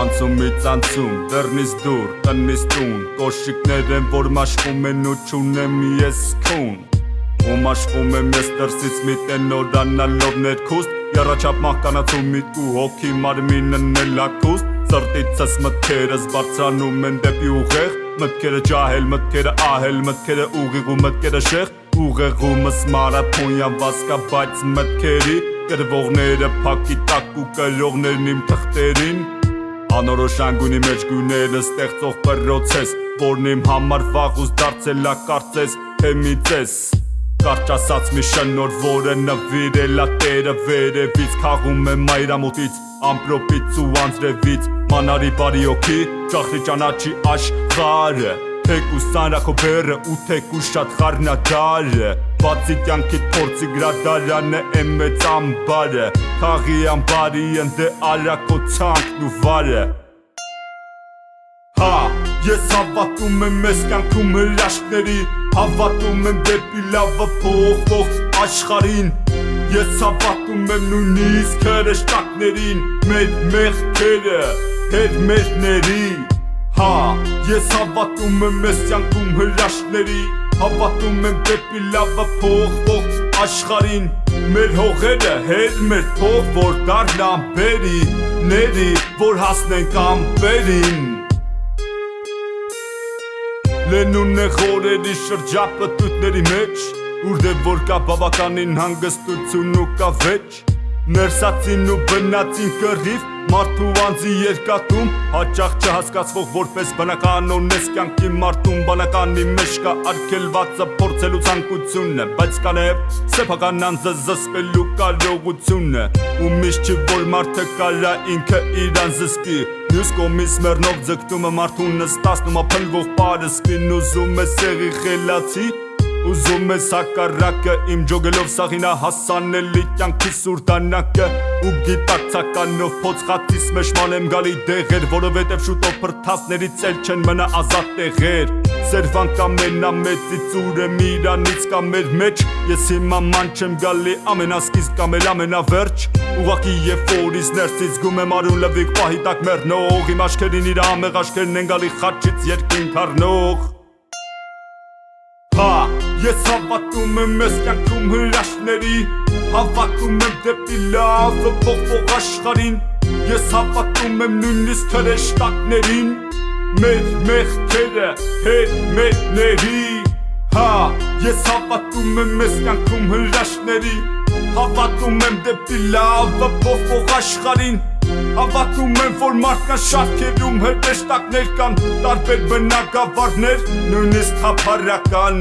Անցումից անցում, դեռնից դուր, տնից տուն Կոշիկներ են, որ մաշվում են ու չունեմ ես քուն Ու մաշվում եմ ես դրսից մի տենորանալով ներքուստ Եռաչապ մահկանացում միտք ու հոգի մարմինն էլ ակուստ Սրտիցս մտքերս բարձրանում են դեպի ուղեղ Մտքերը ջահել, մտքերը ահել, մտքերը ուղիղ ու մտքերը շեղ Ուղեղումս մարաթոնյան վասկա, բայց մտքերի Կրվողները փակի տակ ու կրողներն իմ թղթերին Անորոշ անգունի մեջ գույները ստեղծող պրոցես Որն իմ համար վաղուց դարձել ա կարծես թե մի ծես Կարճ ասած մի շնոր, որը նվիրել ա տերը վերևից Քաղում է մայրամուտից, ամպրոպից ու անձրևից Մանարի բարի օքի, ճախրի ճանաչի աշխարը Թեկուս սանրախո բերը ու թեկուս շատ խարնադարը Բացի կյանքիտ փորձի գրադարանը եմ մեծ ամբարը Թաղի ամբարի ընդե արակո ցանքն ու վարը Հա, ես հավատում եմ մեզ կյանքում հրաշքների Հավատում եմ դեպի լավը փոխվող աշխարին Ես հավատում եմ նույնիսկ հրեշտակներին Մեր մեղքերը, հետ մերների Հա, ես հավատում եմ մեզ կյանքում հրաշքների Հավատում եմ դեպի լավը փոխվող աշխարին Մեր հողերը հեր մեր թող որ դառնան բերի Ների, որ հասնենք ամպերին Լենուն է խորերի շրջապտույտների մեջ Ուր դե որ կա բավականին հանգստություն ու կա վեճ Ներսացին ու բնացին կռիվ Մարդու անձի երկատում Հաճախ չհասկացվող որպես բնական ունես կյանքի մարդում Բանականի մեջ կա արգելվածը փորձելու ցանկությունը Բայց կա նաև սեփական անձը զսպելու կարողությունը Ու միշտ չի որ մարդը կարա ինքը իրան զսպի Մյուս կողմից մեռնող ձգտումը մարդուն նստացնում ափլվող բարը սպին ուզում է սեղի խելացի Ուզում ես հակառակը իմ ջոգելով սաղինա հասանելի կյանքի սուրտանակը ու գիտակցականով փոցխատիս մեջ մանեմ գալի դեղեր որովհետև շուտով փրթասներից էլ չեն մնա ազատ տեղեր Սերվան կամ մենամեծից ուրը միրանից կամ մեր մեջ Ես հիմա ման չեմ գալի ամենասկիզբ կամ էլ ամենավերջ Ուղակի և որից ներսից գում եմ արուն լվիկ պահի տակ մերնող Իմ աշկերին իր ամեղ աշկերն են գալի խաչից երկին կարնող Հա, ես հավատում եմ մեզ կյանքում հրաշքների Հավատում եմ դեպի լավը փոխվող աշխարին Ես հավատում եմ նույնիսկ հրեշտակներին Մեր մեղքերը հետ մերների Հա, ես հավատում եմ մեզ կյանքում հրաշքների Հավատում եմ դեպի լավը փոխվող աշխարին Հավատում եմ, որ մարդկան շարքերում հրեշտակներ կան Տարբեր բնակավարներ, նույնիսկ թափարական